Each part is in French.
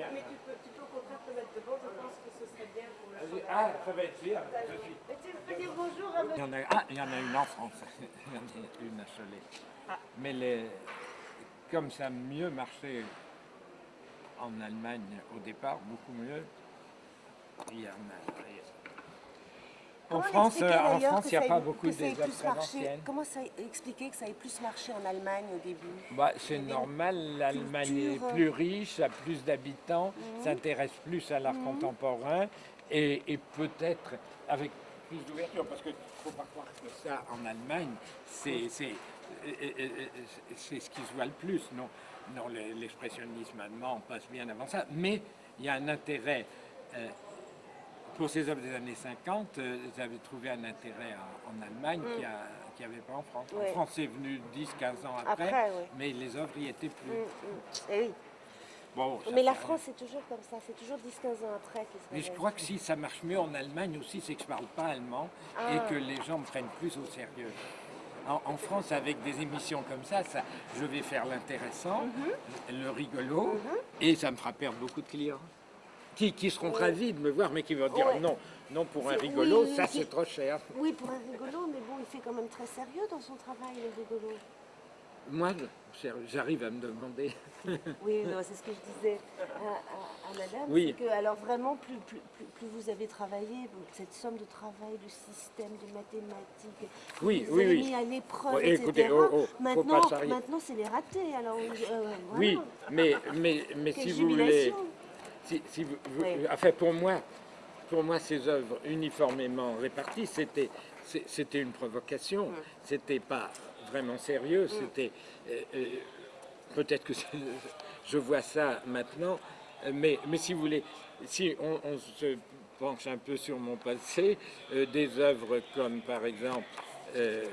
bien. Mais tu peux, tu peux au contraire te mettre devant, je pense que ce serait bien pour le Ah, ça va être bien. je suis- Mais tu peux dire bonjour à Il y en a, ah, il y en a une en France. Il y en a une à Cholet. Mais les, comme ça a mieux marché en Allemagne au départ, beaucoup mieux, il y en a. En France, euh, en France, il n'y a pas beaucoup marché anciennes. Comment ça expliquer que ça ait plus marché en Allemagne au début? Bah, c'est normal, l'Allemagne est culture. plus riche, a plus d'habitants, Mhm. s'intéresse plus à l'art contemporain et, et peut-être avec plus d'ouverture, parce qu'il ne faut pas croire que ça en Allemagne, c'est c'est- euh, euh, euh, c'est ce qui se voit le plus. Non, non le- l'expressionnisme allemand passe bien avant ça, mais il y a un intérêt. euh, pour ces œuvres des années 50, euh, j'avais trouvé un intérêt en, en Allemagne qui n'y avait pas en France. En Mm. France, c'est venu 10-15 ans après, mais les œuvres y étaient plus. Mm, mm. Eh oui. Bon, ça Mais la France, c'est toujours comme ça. C'est toujours 10-15 ans après Mais je crois que si ça marche mieux en Allemagne aussi, c'est que je ne parle pas allemand Ah. et que les gens me prennent plus au sérieux. En, en France, avec des émissions comme ça, ça je vais faire l'intéressant, Mhm. le rigolo, et ça me fera perdre beaucoup de clients. Qui, qui seront ravis de me voir, mais qui vont dire non, non pour un rigolo, oui, ça c'est trop cher. Oui, pour un rigolo, mais bon, il fait quand même très sérieux dans son travail, le rigolo. Moi, j'arrive à me demander. Oui, c'est ce que je disais à, à- à madame. Oui. Que, alors vraiment, plus, plus, plus, vous avez travaillé, cette somme de travail, de système, de mathématiques, Oui, vous oui, avez oui. mis à l'épreuve, etc. écoutez, oh, oh, faut maintenant, maintenant c'est les ratés. Alors, euh, Oui, mais, mais, mais si vous voulez. Si, si vous, vous- Oui. enfin pour moi, pour moi ces œuvres uniformément réparties, c'était, c'était une provocation, Mm. c'était pas vraiment sérieux, c'était, euh, euh, peut-être que je vois ça maintenant, euh, mais, mais si vous voulez, si on, on se penche un peu sur mon passé, euh, des œuvres comme par exemple, euh,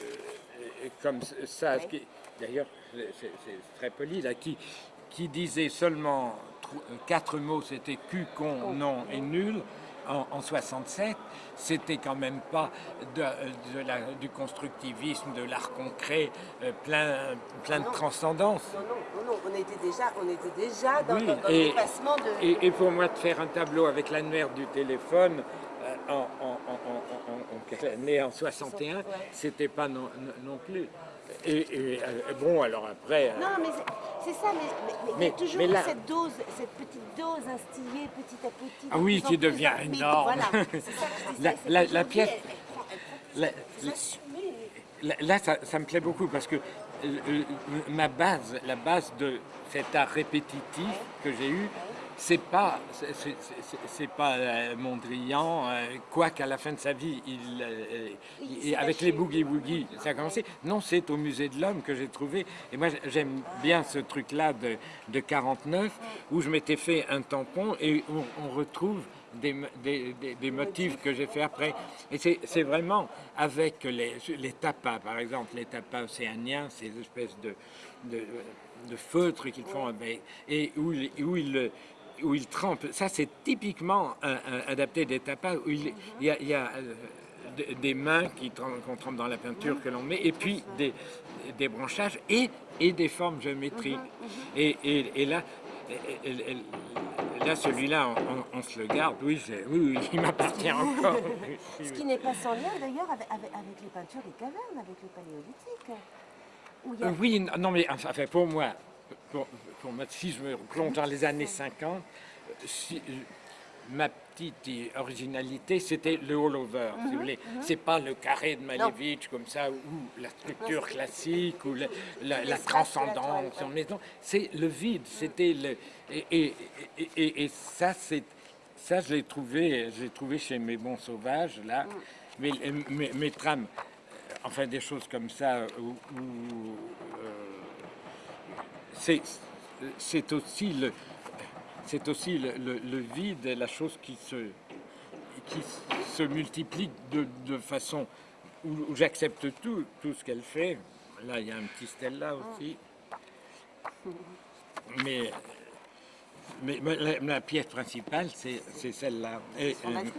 euh, comme ça, Oui. d'ailleurs c'est très poli là, qui, qui disait seulement euh, quatre mots, c'était cul, con, non et nul. En, en 67, c'était quand même pas de, de la- du constructivisme, de l'art concret, euh, plein, plein de transcendance. Non, non, on était déjà, on était déjà dans, Oui, dans- dans et- le dépassement de... Et, et pour moi, de faire un tableau avec l'annuaire du téléphone euh, en, en, en, en- en- en quelle année En 61, Ouais. c'était pas non, non- plus. Et, et, euh, bon, alors après. euh, Non, mais c'est- ça, mais, mais- mais il y a toujours mais là- cette dose, cette petite dose instillée petit à petit. Ah oui, qui plus devient énorme. Voilà, c'est ça que je disais, La- pièce- elle- elle prend- elle prend plus la- de- la- assumée. Là, ça me plaît beaucoup parce que euh, euh, ma base, la base de cet art répétitif que j'ai eu, c'est pas, c'est- pas euh, Mondrian, euh, quoi qu'à la fin de sa vie, il, euh, Il avec les boogie woogie, ça a commencé. Non, c'est au musée de l'homme que j'ai trouvé. Et moi, j'aime bien ce truc-là de, de 49 où je m'étais fait un tampon et on, on retrouve des, des, des- des motifs que j'ai fait après. Et c'est vraiment avec les, les tapas, par exemple, les tapas océaniens, ces espèces de, de, de feutres qu'ils font avec, et où ils, où ils trempent. Ça, c'est typiquement un- un- adapté des tapas, où il, il y a, il y a, euh, de- des mains qu'on trempe dans la peinture que l'on met, et puis des, des branchages et, et des formes géométriques. Et, et- et là, là celui-là, on, on- on se le garde. Oui, oui, oui, il m'appartient encore. Ce qui n'est pas sans lien d'ailleurs avec, avec- avec les peintures des cavernes, avec le paléolithique. Il a Euh, oui, non, mais enfin, pour moi, pour, pour moi, si je me plonge dans les années 50, euh, si- euh, ma petite originalité, c'était le all-over, si vous voulez. C'est pas le carré de Malevich comme ça, ou la structure classique, ou la, la- la transcendance. toile, ouais. mais non, c'est le vide, c'était le... Et, et- et- et- et ça, c'est... Ça, je l'ai trouvé, je l'ai trouvé chez mes bons sauvages, là. Mais mes, mes trames, euh, enfin des choses comme ça, où, où, euh, c'est aussi le c'est aussi le, le- le vide, la chose qui se qui se multiplie de, de façon où, où j'accepte tout, tout ce qu'elle fait. Là, il y a un petit Stella aussi. Mais, mais, mais la, la pièce principale, c'est celle-là. Et, Fondatrice,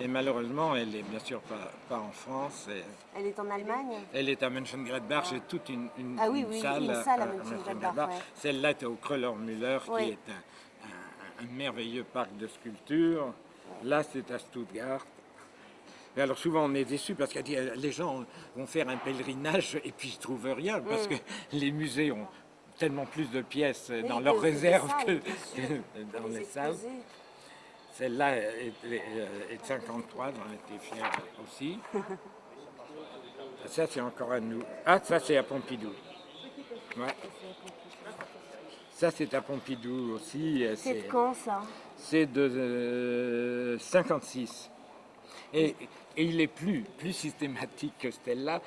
et malheureusement, elle est bien sûr pas, pas en France. et Elle est en Allemagne. elle est à Mönchengladbach, j'ai toute une, une- Ah oui, une oui, salle, une salle à Mönchengladbach, ouais. Celle-là est au Kröller-Müller, qui est un, un- un merveilleux parc de sculptures. Là, c'est à Stuttgart. Alors souvent on est déçu parce que euh, les gens vont faire un pèlerinage et puis ils trouvent rien parce que les musées ont tellement plus de pièces Oui, dans leurs réserves que, dans les salles. Celle-là est, de 53, j'en étais fier aussi. Ça, c'est encore à nous. Ah, ça, c'est à Pompidou. Ouais. Ça, c'est à Pompidou aussi. euh, C'est C'est de quand ça? C'est de euh, 56. Et, et il est plus, plus systématique que celle-là,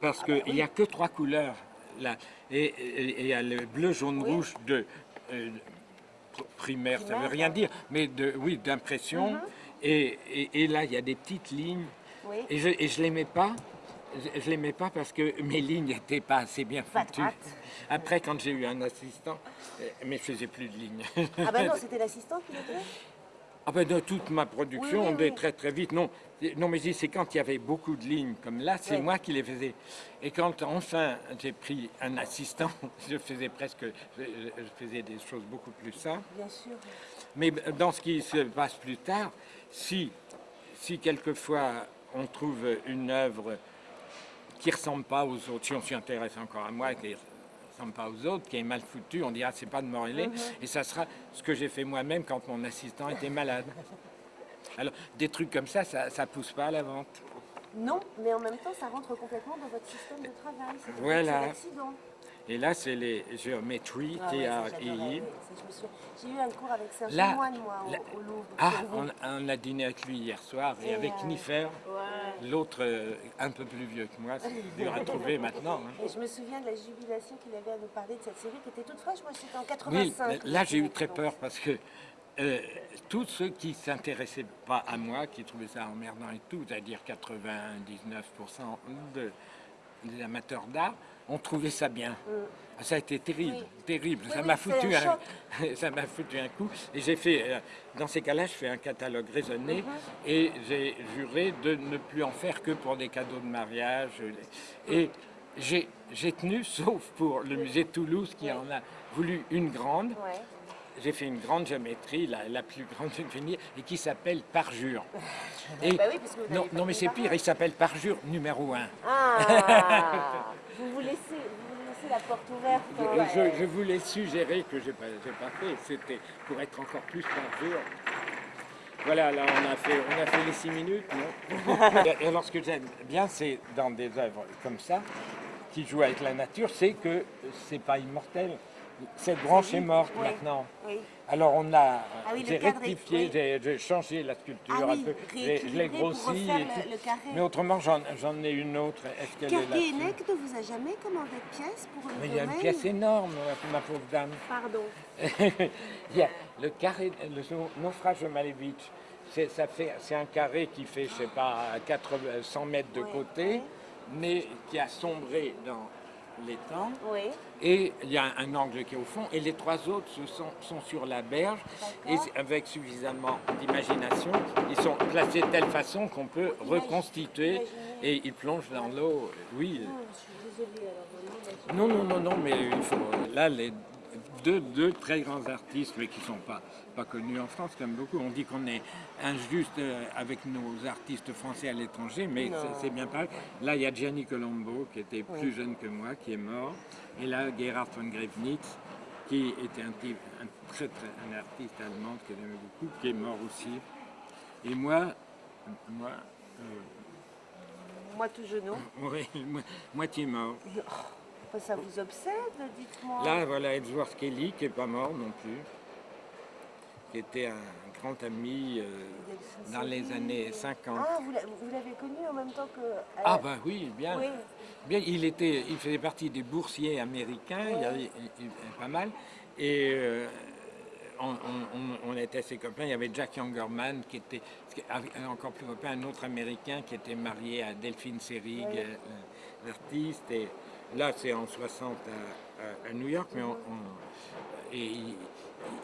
parce qu'il n'y a que trois couleurs Et il y a le bleu, jaune, Oui. rouge de euh, pr- primaire, ça veut Primaire. rien dire, mais de, oui, d'impression. et, et- et là, il y a des petites lignes. Oui. Et je ne l'aimais pas. Je, je l'aimais pas parce que mes lignes n'étaient pas assez bien foutues. Après, quand j'ai eu un assistant, euh, mais je faisais plus de lignes. Ah ben non, c'était l'assistant qui faisait? Ah ben de toute ma production, Oui, oui, on est très très vite. Non, non mais c'est quand il y avait beaucoup de lignes comme là, c'est moi qui les faisais. Et quand enfin j'ai pris un assistant, je faisais presque, je, je faisais des choses beaucoup plus simples. Bien sûr. Mais dans ce qui se passe plus tard, si, si quelquefois on trouve une œuvre qui ne ressemble pas aux autres, si on s'y intéresse encore à moi, qui ne ressemble pas aux autres, qui est mal foutue, on dira c'est pas de Morellet, et ça sera ce que j'ai fait moi-même quand mon assistant était malade. Alors des trucs comme ça, ça ne pousse pas à la vente. Non, mais en même temps, ça rentre complètement dans votre système de travail. Voilà. Et là, c'est les géométries, Ah oui, souviens. J'ai eu un cours avec Serge Là, Moine, moi, au, là- au Louvre. Ah, on, on a dîné avec lui hier soir, et, Et, avec euh, Niffer, Ouais. l'autre euh, un peu plus vieux que moi, c'est dur à trouver maintenant. hein. Et je me souviens de la jubilation qu'il avait à nous parler de cette série qui était toute fraîche. Moi, c'était en Oui, 85. que là j'ai eu très peur parce que euh, tous ceux qui s'intéressaient pas à moi, qui trouvaient ça emmerdant et tout, c'est-à-dire 99% de- des amateurs d'art, ont trouvé ça bien. Ça a été terrible, Oui. terrible. Oui, ça oui, m'a foutu un un, ça m'a foutu un coup. Et j'ai fait, euh, dans ces cas-là, je fais un catalogue raisonné Mhm. et j'ai juré de ne plus en faire que pour des cadeaux de mariage. Et j'ai j'ai tenu, sauf pour le musée de Toulouse qui en a voulu une grande. Ouais. J'ai fait une grande géométrie, la, la plus grande géométrie, et qui s'appelle parjure. Et, Bah oui, parce que vous non, non, mais c'est pire, il s'appelle parjure numéro 1. Ah vous, vous, laissez, vous laissez la porte ouverte. Je, je voulais suggérer que je n'ai pas, pas fait, c'était pour être encore plus parjure. Voilà, là on a fait, on a fait les 6 minutes, non Et alors ce que j'aime bien, c'est dans des œuvres comme ça, qui jouent avec la nature, c'est que c'est pas immortel. Cette branche est morte Oui. maintenant. Oui. Alors on a, oui, le j'ai rectifié, j'ai changé la sculpture Ah un peu, je l'ai grossi. Mais autrement, j'en ai une autre. Est-ce qu'elle est là ne vous a jamais commandé de pièces pour le Mais il y a une pièce énorme, ma pauvre dame. Pardon. il y a le carré, le naufrage de Malevich. C'est un carré qui fait, je sais pas, 80, 100 mètres de côté, mais qui a sombré dans l'étang. Oui. Et il y a un angle qui est au fond, et les trois autres sont, sont sur la berge, et avec suffisamment d'imagination, ils sont placés de telle façon qu'on peut reconstituer, et ils plongent dans l'eau. Oui, Oh, je suis désolée alors non, non, non, non, mais il faut. Là, les deux, deux très grands artistes, mais qui ne sont pas, pas connus en France, comme beaucoup. On dit qu'on est injuste euh, avec nos artistes français à l'étranger, mais c'est- bien pareil. Là, il y a Gianni Colombo, qui était plus jeune que moi, qui est mort. Et là, Gerhard von Grevenitz, qui était un, type, un très, très, un artiste allemand que j'aimais beaucoup, qui est mort aussi. Et moi, moi, euh, Moi tout genou. mo- moitié mort. Ça vous obsède, dites-moi. Là, voilà Edward Kelly, qui n'est pas mort non plus, qui était un grand ami euh, dans les années 50. Ah, vous l'a- vous l'avez connu en même temps que. Ah ben oui, bien. Oui. bien il, était, il faisait partie des boursiers américains, il y avait il- pas mal. Et euh, on, on- on- on était ses copains. Il y avait Jack Youngerman, qui était avait encore plus copain, un autre américain qui était marié à Delphine Seyrig, Oui. euh, l'artiste. Et là, c'est en 60 à, à- à New York, mais on, on- et il,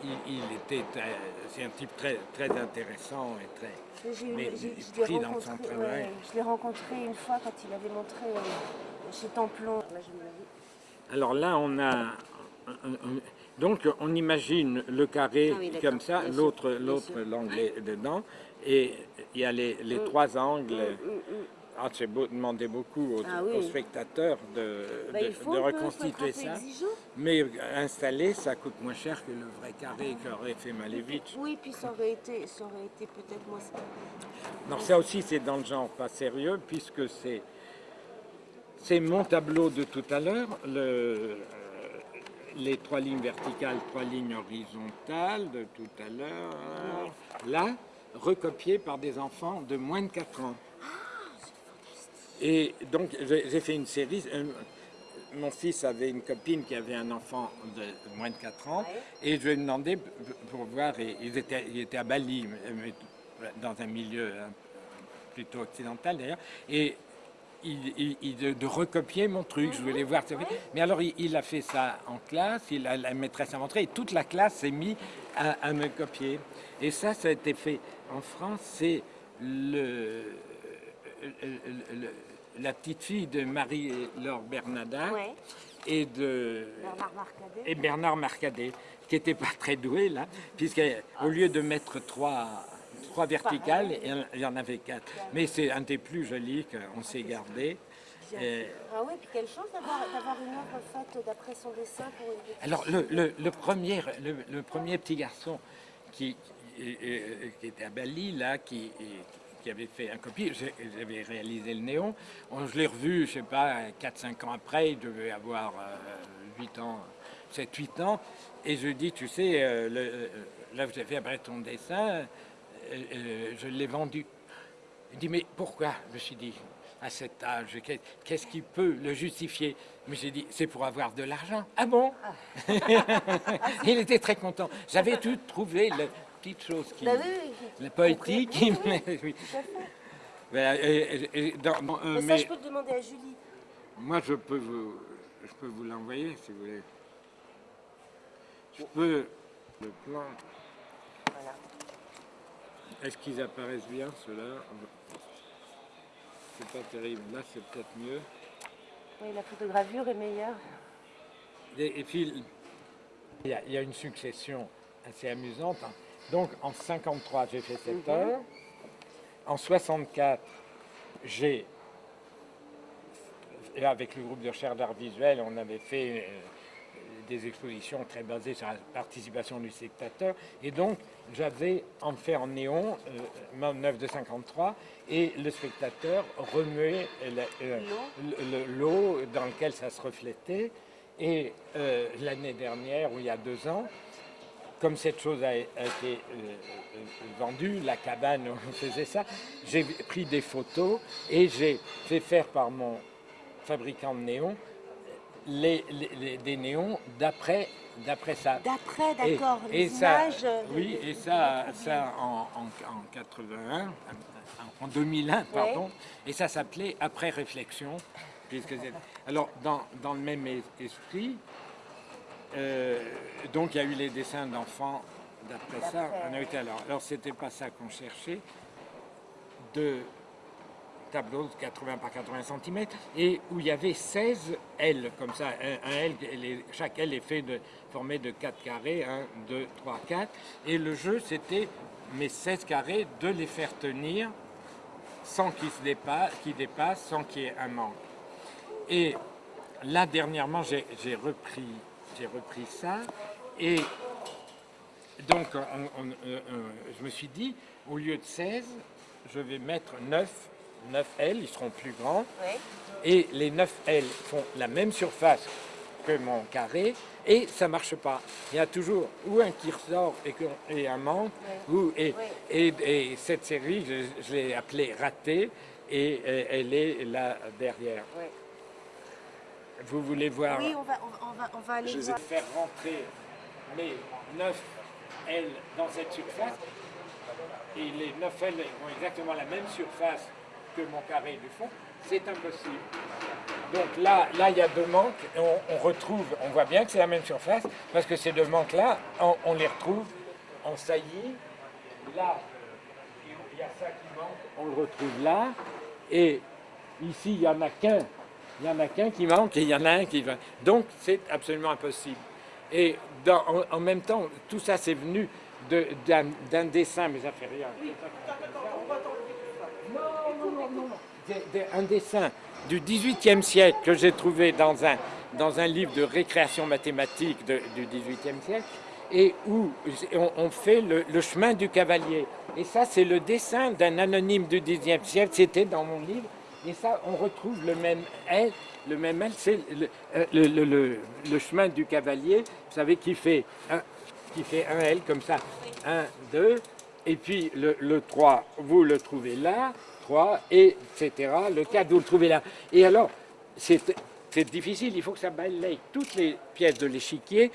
il- il était, très- c'est un type très, très intéressant et très. J'ai eu- Mais j'ai- il je l'ai pris dans son rencontré, travail. ouais, je l'ai rencontré une fois quand il avait montré euh, chez Templon. Là, je Alors là, on a. un- un- Donc on imagine le carré Ah oui, comme ça, l'autre l'angle est dedans, et il y a les, les trois angles. Mm, mm. Ah, c'est demander beaucoup aux, Ah oui. aux spectateurs de, Bah, de- de reconstituer ça. exigeant. Mais installer, ça coûte moins cher que le vrai carré qu'aurait fait Malevich. Oui, puis ça aurait été, ça aurait été peut-être moins. Non, ça aussi, c'est dans le genre pas sérieux, puisque c'est c'est mon tableau de tout à l'heure, le, euh, les trois lignes verticales, trois lignes horizontales de tout à l'heure, là, recopiées par des enfants de moins de 4 ans. Et donc, j'ai fait une série. Mon fils avait une copine qui avait un enfant de moins de 4 ans, et je lui ai demandé pour voir, et ils étaient à Bali, dans un milieu hein, plutôt occidental d'ailleurs, et il, il- il- de, de recopier mon truc, je voulais voir. Mais alors, il, il a fait ça en classe, il a, la maîtresse a montré, et toute la classe s'est mise à, à me copier. Et ça, ça a été fait en France, c'est le- la petite fille de Marie-Laure Bernadin Ouais. et de Bernard Marcadet. et Bernard Marcadet, qui n'était pas très doué là, puisqu'au lieu de mettre trois, trois verticales, il y en avait quatre. Mais c'est un des plus jolis qu'on s'est gardé. Euh, Ah oui, puis quelle chance d'avoir une œuvre faite d'après son dessin pour une petite alors le, le- le premier, le, le premier petit garçon qui, qui- euh, qui était à Bali, là, qui, qui avait fait un copie, j'ai- j'avais réalisé le néon, On- je l'ai revu, je sais pas, 4-5 ans après, il devait avoir euh, 8 ans, 7-8 ans, et je dis, tu sais, euh, le- euh, là vous avez après ton dessin, euh, euh, je l'ai vendu. Il dit, mais pourquoi? Je me suis dit, à cet âge, qu'est- qu'est-ce qui peut le justifier? Mais j'ai dit, c'est pour avoir de l'argent. Ah bon? Il était très content. J'avais tout trouvé, la petite chose qui... Bah oui. La poétique, Oui, oui, mais oui. tout à fait. Voilà, et- et- et dans- bon, euh, Mais ça, mais je peux le demander à Julie. moi, je peux vous, je peux vous l'envoyer si vous voulez. Je peux le plan. Voilà. Est-ce qu'ils apparaissent bien ceux-là? C'est pas terrible. Là, c'est peut-être mieux. Oui, la photogravure est meilleure. Et, et puis, il y, a, il y a une succession assez amusante. Donc, en 53, j'ai fait cette Mhm. heure. En 64, j'ai, avec le groupe de recherche d'art visuel, on avait fait euh, des expositions très basées sur la participation du spectateur. Et donc, j'avais en fait en néon, euh, mon œuvre de 53, et le spectateur remuait euh, le- le- l'eau dans lequel ça se reflétait. Et euh, l'année dernière, ou il y a deux ans, comme cette chose a, été euh, euh, vendue, la cabane on faisait ça, j'ai pris des photos et j'ai fait faire par mon fabricant de néons les, les- les- des néons d'après d'après ça. D'après, Et- d'accord, et, les ça, images. euh, oui, et ça, ça en, en, en 81, en 2001, pardon, et ça s'appelait Après réflexion, puisque alors dans, dans le même es- esprit, euh, donc il y a eu les dessins d'enfants d'après ça. On a alors, alors c'était pas ça qu'on cherchait, de tableaux de 80 par 80 cm et où il y avait 16 L comme ça. Un, un L, les- chaque L est fait de, formé de 4 carrés, 1, 2, 3, 4. Et le jeu, c'était mes 16 carrés de les faire tenir sans qu'ils se dépassent, qu'ils dépassent, sans qu'il y ait un manque. Et là, dernièrement, j'ai repris, j'ai repris ça. Et donc on- on- euh, euh, je me suis dit, au lieu de 16, je vais mettre 9, 9 L, ils seront plus grands, et les 9 L font la même surface que mon carré, et ça marche pas. Il y a toujours ou un qui ressort et, qu'on- et un manque, ou, et, et- et cette série, je, je l'ai appelée Ratée, et elle est là derrière. Vous voulez voir Oui, on va, on, va- on aller je voir. vais faire rentrer mes 9 L dans cette surface. Et les 9 L ont exactement la même surface que mon carré du fond. C'est impossible. Donc là, là, il y a deux manques. on retrouve, on voit bien que c'est la même surface, parce que ces deux manques-là, on, on les retrouve en saillie. Là, il y a ça qui manque, on le retrouve là. Et ici, il n'y en a qu'un. Il y en a qu'un qui manque et il y en a un qui va. Donc, c'est absolument impossible. Et dans- en, en même temps, tout ça, c'est venu d'un dessin, mais ça fait rien. Non, non, non, non. Un dessin du XVIIIe siècle que j'ai trouvé dans un, dans un livre de récréation mathématique de- du XVIIIe siècle et où on, on fait le, le chemin du cavalier. Et ça, c'est le dessin d'un anonyme du XIXe siècle, c'était dans mon livre. Et ça, on retrouve le même L, le même L, c'est le, euh, le- chemin du cavalier, vous savez, qui fait un, qui fait un L comme ça, 1, 2, et puis le, le 3, vous le trouvez là, 3, et etc. Le 4, vous le trouvez là. Et alors, c'est difficile, il faut que ça balaye toutes les pièces de l'échiquier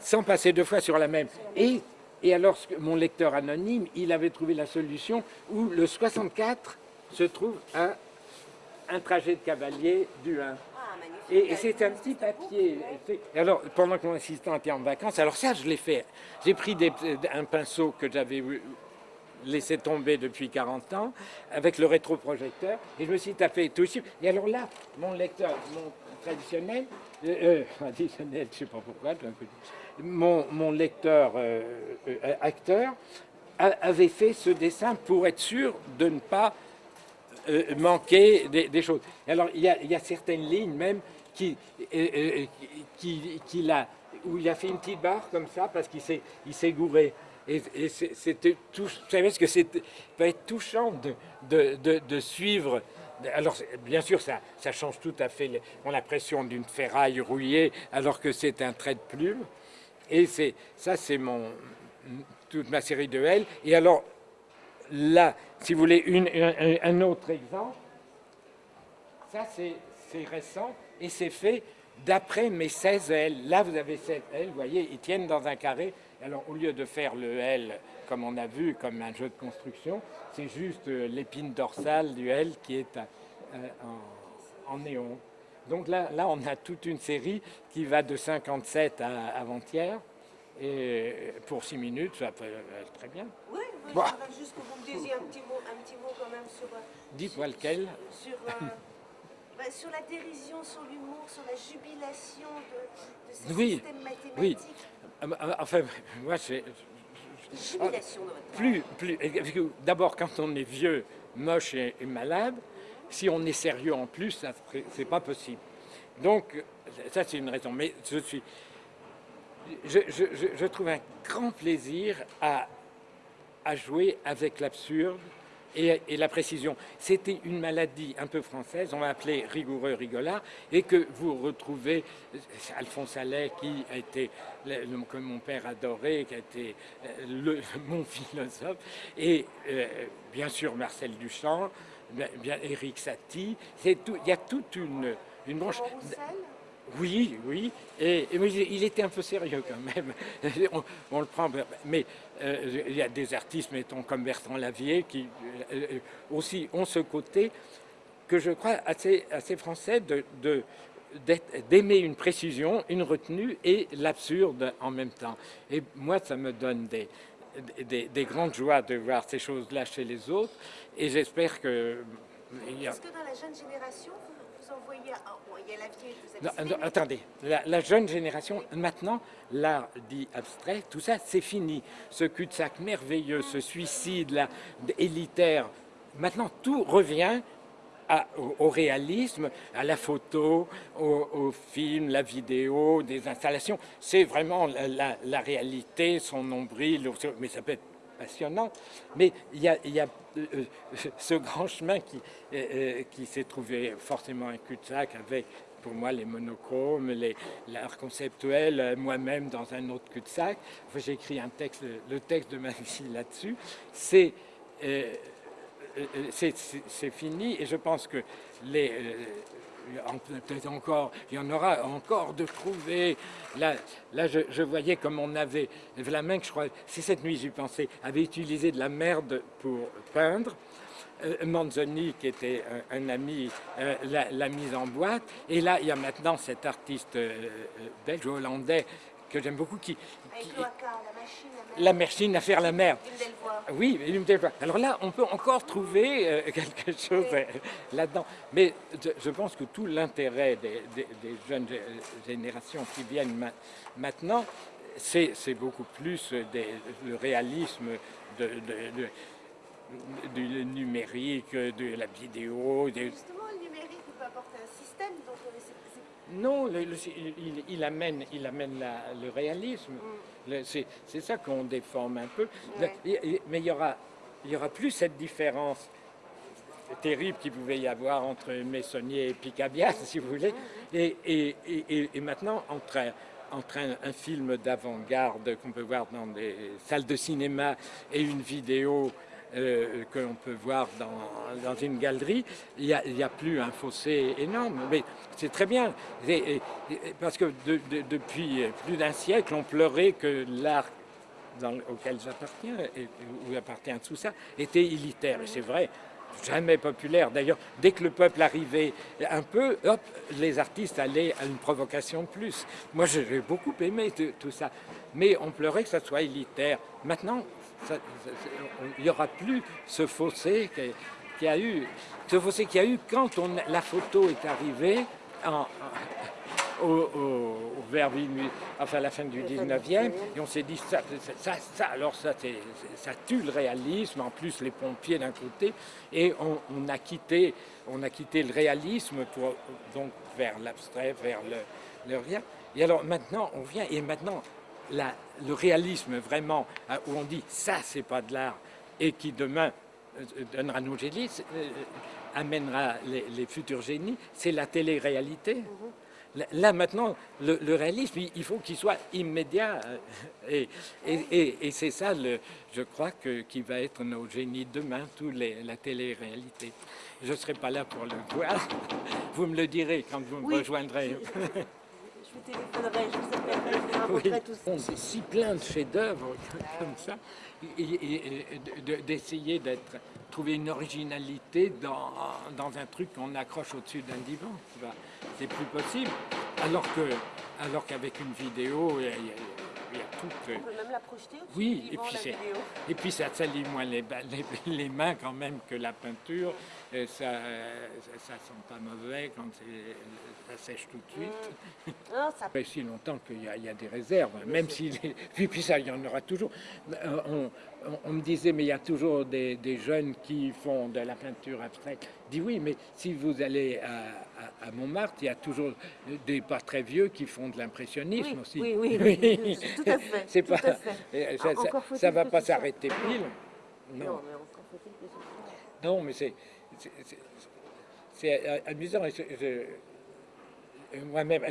sans passer deux fois sur la même. Et, et alors, mon lecteur anonyme, il avait trouvé la solution où le 64 se trouve un, un trajet de cavalier du 1. Ah. Et, et c'est un petit papier. Alors, pendant que mon assistant était en vacances, alors ça, je l'ai fait. J'ai pris des- un pinceau que j'avais laissé tomber depuis 40 ans, avec le rétroprojecteur, et je me suis tapé tout ici. Et alors là, mon lecteur, mon traditionnel, euh, euh, traditionnel, je ne sais pas pourquoi, mon, mon lecteur euh, acteur avait fait ce dessin pour être sûr de ne pas euh, manquer des, choses. Alors, il y, a, certaines lignes même qui, euh, euh, qui, qui l'a- où il a fait une petite barre comme ça parce qu'il s'est gouré. Et, c'était tout, vous savez ce que c'est peut être touchant de, de, de, suivre. Alors, bien sûr, ça, ça change tout à fait. On a l'impression d'une ferraille rouillée alors que c'est un trait de plume. Et ça, c'est toute ma série de L. Et alors, là, si vous voulez, un, autre exemple, ça c'est récent et c'est fait d'après mes 16 L. Là, vous avez 16 L, vous voyez, ils tiennent dans un carré. Alors, au lieu de faire le L, comme on a vu, comme un jeu de construction, c'est juste euh, l'épine dorsale du L qui est euh, en, néon. Donc là, là, on a toute une série qui va de 57 à avant-hier. Et pour 6 minutes, ça peut très bien. Oui, oui, Bah. juste que vous me disiez un petit mot, un petit mot quand même sur, euh, Dites-moi lequel. sur, euh, bah, sur la dérision, sur l'humour, sur la jubilation de, de ce Oui, système mathématique. oui. Ah, bah, ah, Enfin, moi, c'est Jubilation de votre plus, plus. parce que D'abord, quand on est vieux, moche et, et malade, si on est sérieux en plus, c'est pas possible. Donc, ça, c'est une raison. Mais je suis. Je, je- je- je trouve un grand plaisir à, à jouer avec l'absurde et, et la précision. C'était une maladie un peu française, on l'a appelée rigoureux rigolard, et que vous retrouvez c'est Alphonse Allais, qui a été, le- que mon père adorait, qui a été euh, le- mon philosophe, et euh, bien sûr Marcel Duchamp, bien, Éric Satie. Tout- Il y a toute une, une branche. Oui, oui. Et, et il était un peu sérieux quand même. On, on le prend, mais euh, il y a des artistes, mettons comme Bertrand Lavier, qui euh, euh, aussi ont ce côté que je crois assez, français d'aimer une précision, une retenue et l'absurde en même temps. Et moi, ça me donne des, des, des grandes joies de voir ces choses-là chez les autres. Et j'espère que... Est-ce que dans la jeune génération, vous, Il y a vous avez non, attendez, la, la jeune génération, maintenant, l'art dit abstrait, tout ça, c'est fini. Ce cul-de-sac merveilleux, ce suicide là, élitaire, maintenant tout revient à- au, au réalisme, à la photo, au, au film, la vidéo, des installations. C'est vraiment la, la- la réalité, son nombril, mais ça peut être passionnant. Mais il y a, y a, ce grand chemin qui, euh, euh, qui s'est trouvé forcément un cul-de-sac avec, pour moi, les monochromes, l'art conceptuel, euh, moi-même dans un autre cul-de-sac. J'ai écrit un texte, le texte de ma vie là-dessus. C'est euh, euh, fini et je pense que les euh, encore il y en aura encore de trouver là là je, voyais comme on avait Vlaminck je crois c'est cette nuit j'y pensais avait utilisé de la merde pour peindre euh, Manzoni, qui était un, ami, euh, l'a l'a mise en boîte. Et là, il y a maintenant cet artiste euh, euh, belge, hollandais, que j'aime beaucoup, qui, Avec qui- l'OACA, la machine, la à faire la mer. une belle voix. Oui. Alors là, on peut encore trouver euh, quelque chose euh, là-dedans. Mais je, pense que tout l'intérêt des, des- des jeunes gé- générations qui viennent ma- maintenant, c'est beaucoup plus des- le réalisme de, de- de- du numérique, de la vidéo. Justement, le numérique peut apporter un système, donc euh, c'est- c'est- Non, le- le- il, il amène, il amène la- le réalisme. Le- C'est ça qu'on déforme un peu. Ouais. mais il y aura, il y aura plus cette différence terrible qu'il pouvait y avoir entre Messonnier et Picabias, si vous voulez, et, et- et- et- maintenant entre, entre un, un film d'avant-garde qu'on peut voir dans des salles de cinéma et une vidéo euh, que l'on peut voir dans, dans une galerie, il n'y a, plus un fossé énorme. Mais c'est très bien, parce que de- de- depuis plus d'un siècle, on pleurait que l'art auquel j'appartiens, où appartient tout ça, était élitaire. C'est vrai, jamais populaire. D'ailleurs, dès que le peuple arrivait un peu, hop, les artistes allaient à une provocation de plus. Moi, j'ai beaucoup aimé tout- ça. Mais on pleurait que ça soit élitaire. Maintenant, il n'y aura plus ce fossé y a eu. Ce fossé qu'il y a eu quand on- la photo est arrivée en, au, au- au vers enfin à la fin du 19e, et on s'est dit ça, ça, alors ça, tue le réalisme, en plus les pompiers d'un côté, et on, on a quitté, on a quitté le réalisme pour donc vers l'abstrait, vers le, le rien. Et alors maintenant, on vient, et maintenant, la- le réalisme vraiment, euh, où on dit ça, c'est pas de l'art, et qui demain euh, donnera nos génies, euh, amènera les, les futurs génies, c'est la télé-réalité. Là- Là maintenant, le, le réalisme, il, faut qu'il soit immédiat. euh, Et, et- et- et c'est ça, le, je crois, que, qui va être nos génies demain, tous les, la télé-réalité. Je ne serai pas là pour le voir. Vous me le direz quand vous me Oui. rejoindrez. Je vous téléphonerai, je vous appellerai, je vous raconterai tout ça. C'est si plein de chefs-d'œuvre comme ça, et, et- et de- de- d'essayer d'être, trouver une originalité dans, dans un truc qu'on accroche au-dessus d'un divan. C'est plus possible. Alors que, alors qu'avec une vidéo, On peut même la projeter oui, et puis la vidéo. et puis ça salit moins les, ba- les, les mains quand même que la peinture. Et ça, ça, ça sent pas mauvais quand ça sèche tout de suite. Non, ça fait si longtemps qu'il y, a- il y a des réserves, hein, même si... Puis, puis ça, il y en aura toujours. Euh, On, on- on me disait, mais il y a toujours des, des jeunes qui font de la peinture abstraite. Je dis oui, mais si vous allez à, à- Montmartre, il y a toujours des pas très vieux qui font de l'impressionnisme Oui, aussi. oui, oui, oui, tout à fait, C'est tout pas, à fait. euh, Ah, ça, ça- ça va pas s'arrêter pile. Non, mais encore faut-il que ce soit. Non, mais c'est c'est- amusant. Moi-même,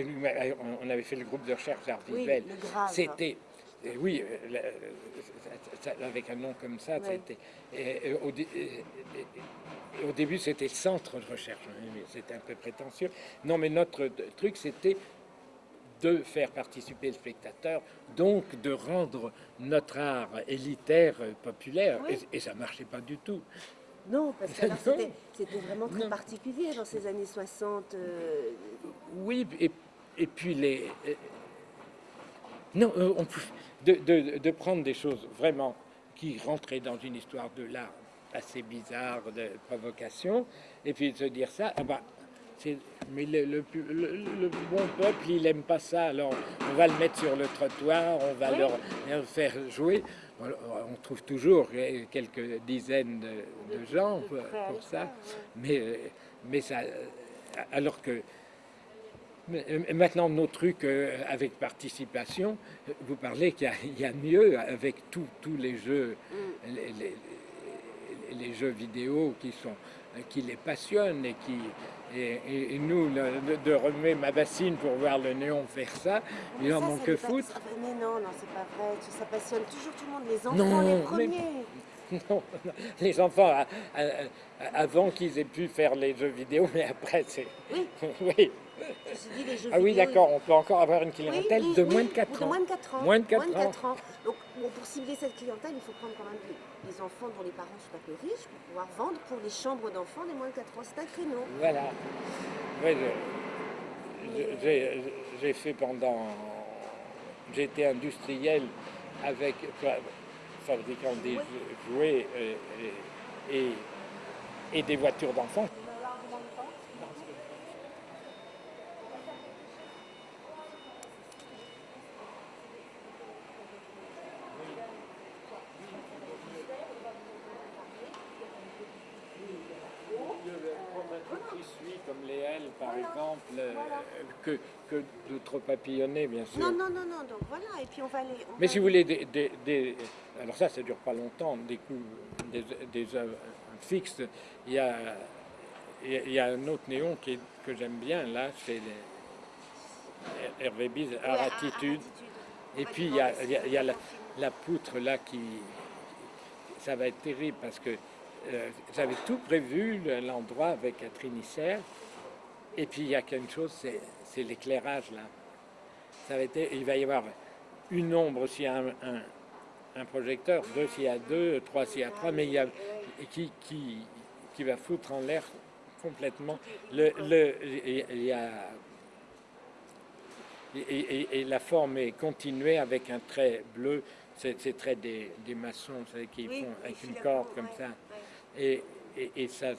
on avait fait le groupe de recherche art Oui, visuel. le Grave. C'était, oui, euh, la- euh, avec un nom comme ça, et- et au, début, c'était centre de recherche. hein, C'était un peu prétentieux. Non, mais notre truc, c'était de faire participer le spectateur, donc de rendre notre art élitaire, euh, populaire, Oui. et, et ça marchait pas du tout. Non, parce que c'était c'était vraiment très Non. particulier dans ces années 60. euh, Oui, et, et puis les. Non, euh, on peut- de, de- de prendre des choses vraiment qui rentraient dans une histoire de l'art assez bizarre, de provocation, et puis de se dire ça, ah bah, mais le, le pu- le- le bon peuple, il aime pas ça, alors on va le mettre sur le trottoir, on va leur, leur faire jouer. On, trouve toujours euh, quelques dizaines de, de gens pour, pour ça, mais, euh, mais ça, alors que Maintenant, nos trucs euh, avec participation, euh, vous parlez qu'il y a- il y, a mieux avec tous les jeux, Mm. les, les- les jeux vidéo qui, sont, euh, qui les passionnent et qui. Et, et- et nous, le- de, remuer ma bassine pour voir le néon faire ça, ils en ça, ont ça que pas- foutre. Mais non, non, c'est pas vrai. Ça passionne toujours tout le monde, les enfants Non, les mais- premiers. Non, non, les enfants, à- à- à- avant qu'ils aient pu faire les jeux vidéo, mais après, c'est. Oui. oui. Ceci dit, les jeux Ah oui, d'accord, on peut encore avoir une clientèle oui, de oui, moins de 4 de ans. moins de 4 ans. Moins de quatre ans. Donc, bon, pour cibler cette clientèle, il faut prendre quand même des, des enfants dont les parents sont un peu riches pour pouvoir vendre pour les chambres d'enfants des moins de 4 ans. C'est un créneau. Voilà. J'ai- fait pendant j'ai été industriel avec fabriquant des jouets euh, et, et des voitures d'enfants. qui suit, comme les ailes par exemple, euh, que, que d'autres papillonnés bien sûr. Non, non, non, non, donc voilà, et puis on va aller... on Mais va si vous voulez, des, des- des- alors ça, ça dure pas longtemps, des coups, des, des œuvres fixes. Il y a, il y a- un autre néon qui est- que j'aime bien là, c'est Hervé Bise, à- Attitude. Et puis il y a, il y a- il y a la, la poutre là qui, ça va être terrible parce que euh, j'avais tout prévu le- l'endroit avec Catherine Isser. Et puis il y a quelque chose, c'est c'est l'éclairage là. Ça va être, il va y avoir une ombre s'il y a un, un- un projecteur, deux s'il y a deux, trois s'il y a trois, mais il y a qui, qui, qui va foutre en l'air complètement. Le, le, il il y a et, et- et la forme est continuée avec un trait bleu, c'est trait des, des maçons vous savez, qui Oui, font oui, avec une corde comme ça. Et, et, ça,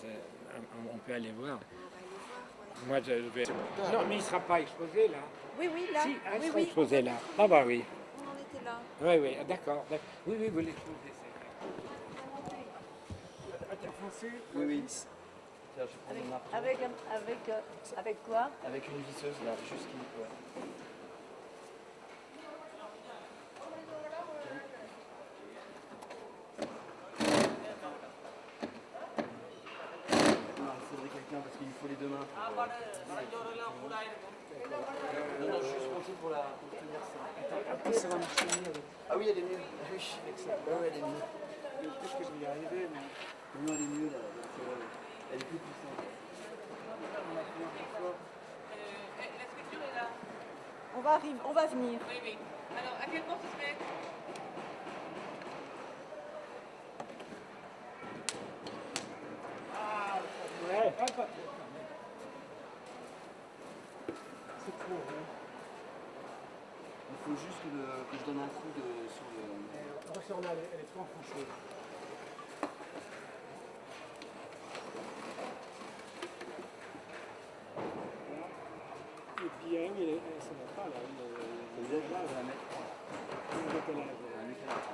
on peut aller voir. On va aller voir, ouais. Moi, je vais. Non, mais il ne sera pas exposé là. Oui, oui, là. Si, ah, il oui, sera oui. exposé là. Ah bah oui. On en était là. Oui, oui, d'accord. Oui, oui, vous l'exposez. c'est. Oui, oui. Tiens, je vais prendre mon marteau. Avec, un- avec, euh, avec quoi? Avec une visseuse là, juste qui. Ouais. Non, il faudrait quelqu'un parce qu'il me faut les deux mains. pour, euh, Non, pour, la, pour tenir ça. Après, ça va marcher mieux avec. Ah oui, elle est mieux. Ah oui, avec ça. Ouais, ouais, elle est mieux. Peut-être que je vais y arriver, mais Non, elle est mieux là. donc, Elle est plus puissante. on va arriver, on va venir. Oui, oui. Alors, à quel moment ça se met Ouais, ah, pas- C'est trop hein. Il faut juste que, le- que je donne un coup de, sur le. Referme-la, elle, elle est trop enfoncée. Et puis elle, elle, ça va pas là. Là, je vais la mettre. Un. éclairage.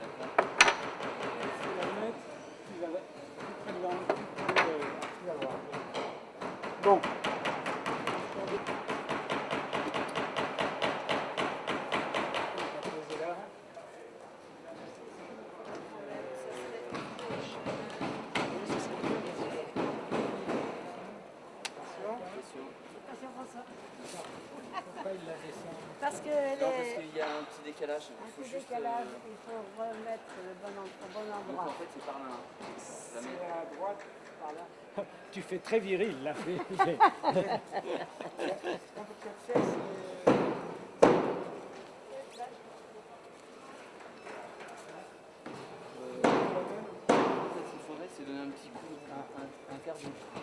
D'accord. Si tu la mets, tu vas plus près de l'angle, plus près de- tu vas voir. Bon. On va poser là. Oui, ça serait bien, bien sûr. Attention. Attention. Pourquoi il la descend Parce qu'elle Non, parce est qu'il y a un petit décalage. Il un faut petit juste. décalage, euh, il faut remettre le bon, en- au bon Donc endroit. en fait, c'est par là. hein. C'est à droite, par là. Tu fais très viril là. Euh, c'est donner un petit coup, un, un- un quart de coup.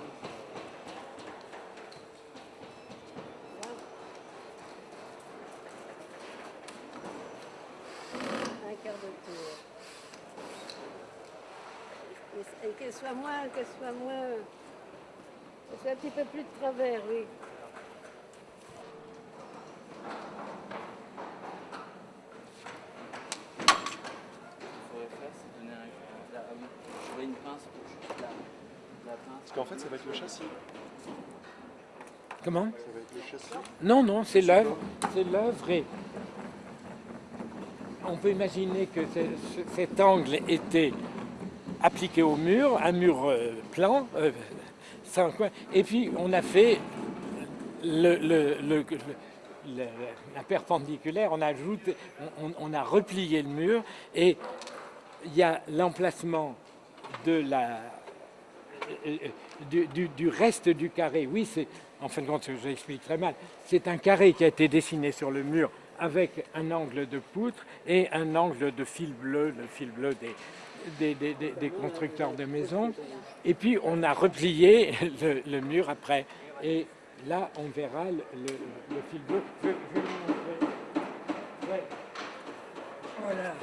Un quart de tour. Et, et qu'elle soit moins, qu'elle soit moins, qu'elle soit un petit peu plus de travers, oui. Ce qu'il faudrait faire, c'est donner un. un- là, oui, j'aurais une pince pour juste la, la pince. Parce qu'en fait, ça va être le châssis. Comment Ça va être le châssis. Non, non, c'est l'œuvre. C'est l'œuvre et on peut imaginer que ce- ce- cet angle était appliqué au mur, un mur euh, plan, euh, et puis on a fait le, la perpendiculaire, on a on, a replié le mur et il y a l'emplacement euh, du, reste du carré. Oui, c'est en fin de compte, j'explique très mal. C'est un carré qui a été dessiné sur le mur avec un angle de poutre et un angle de fil bleu, le fil bleu des, des, constructeurs de maisons. Et puis, on a replié le, mur après. Et là, on verra le, fil bleu. Voilà.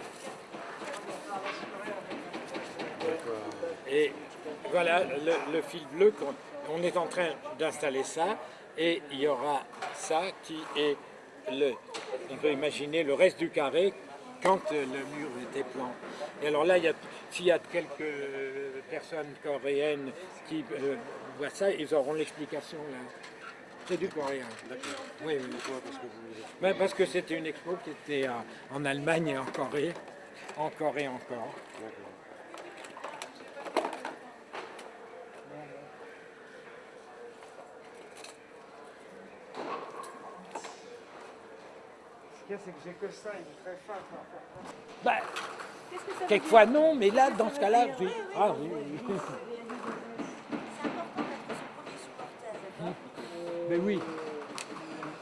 Et voilà le, fil bleu. On est en train d'installer ça. Et il y aura ça qui est, le, on peut imaginer le reste du carré quand euh, le mur était plan. Et alors là, s'il y a quelques personnes coréennes qui euh, voient ça, ils auront l'explication là. C'est du coréen. D'accord. Oui, oui. Pourquoi? Parce que vous... Ben, parce que c'était une expo qui était à- en Allemagne et en Corée, encore et encore. D'accord. Ce qu'il y a, c'est que j'ai que ça, il est très fin. Qu'est-ce que ça veut quelquefois non, mais là, Qu'est-ce dans ce cas-là, dire oui. Ah oui, oui. D'accord Mais oui,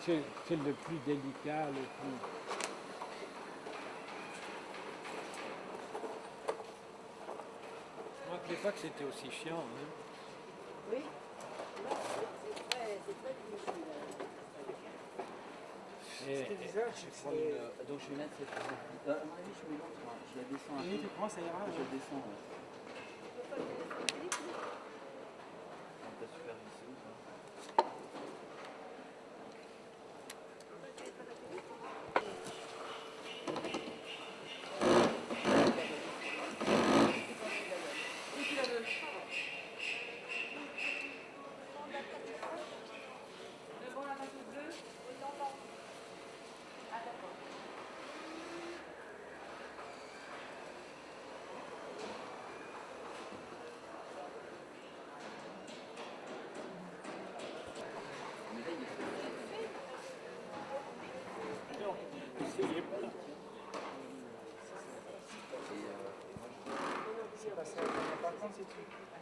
c'est le plus délicat, le plus... Je ne me rappelais pas que c'était aussi chiant. hein. Oui. Non, c'est très, c'est très difficile. Ce visage, c'est... Euh, donc je vais mettre cette. Euh, à mon avis, je mets l'autre. hein. Je la descends un Oui, peu. tu prends, ça ira. Je la descends. ouais. On t'a supervisé ou pas Devant la page bleue. C'est pas ça. Par contre, si tu...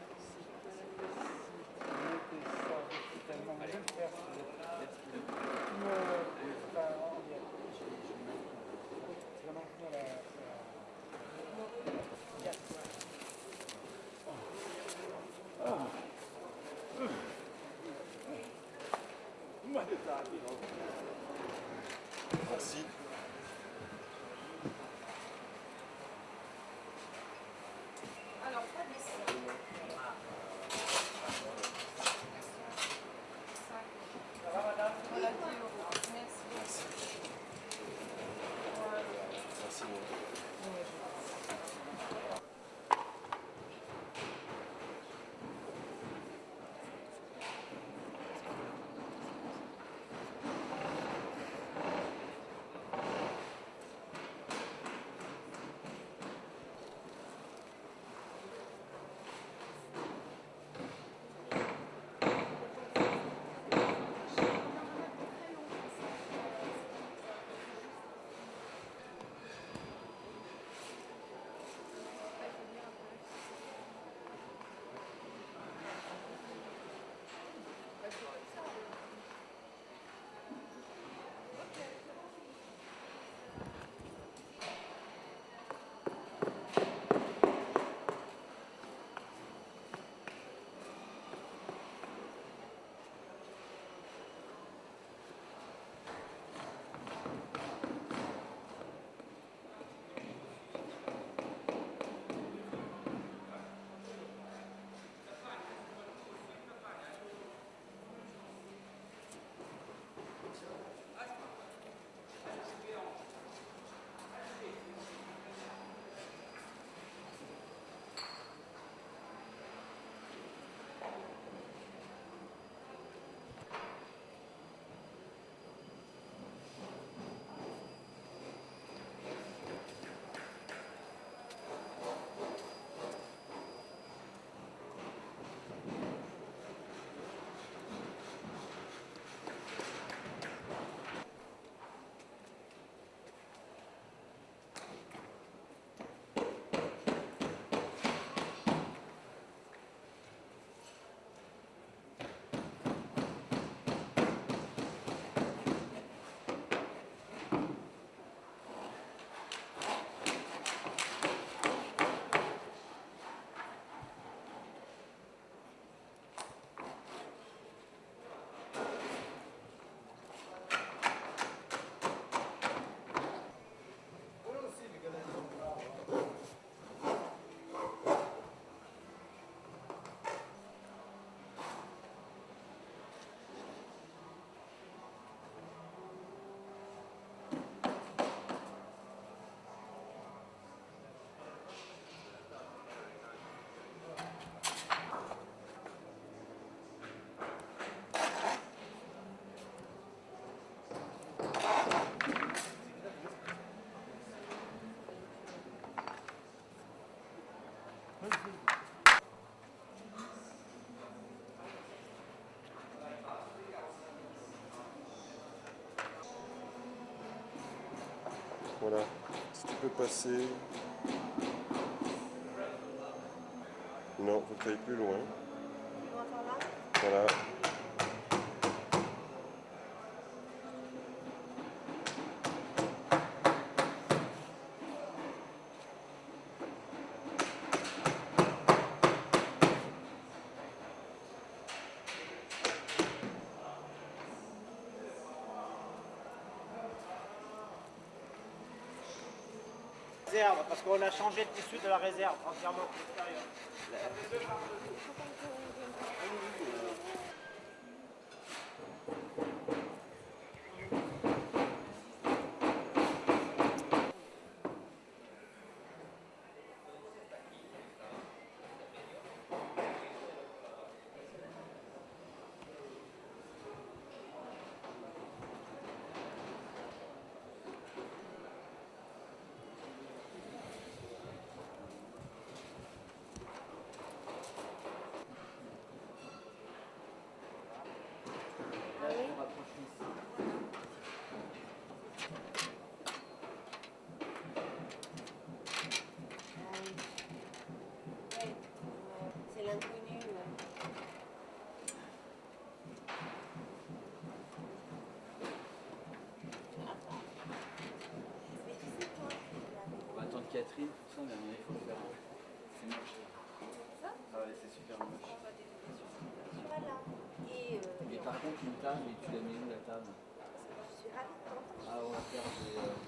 Voilà. Si tu peux passer. Non, faut que tu ailles plus loin. Voilà. Réserve, parce qu'on a changé le tissu de la réserve entièrement. C'est l'inconnu. ouais. Mais tu sais, toi, On va attendre Catherine, tout ça, mais il faut le faire. C'est moche. Ça Ah ouais, c'est super moche. Voilà. Et euh, Mais par contre, une table, et tu la mets où la table? je suis ravie de t'entendre. Ah, on va faire des.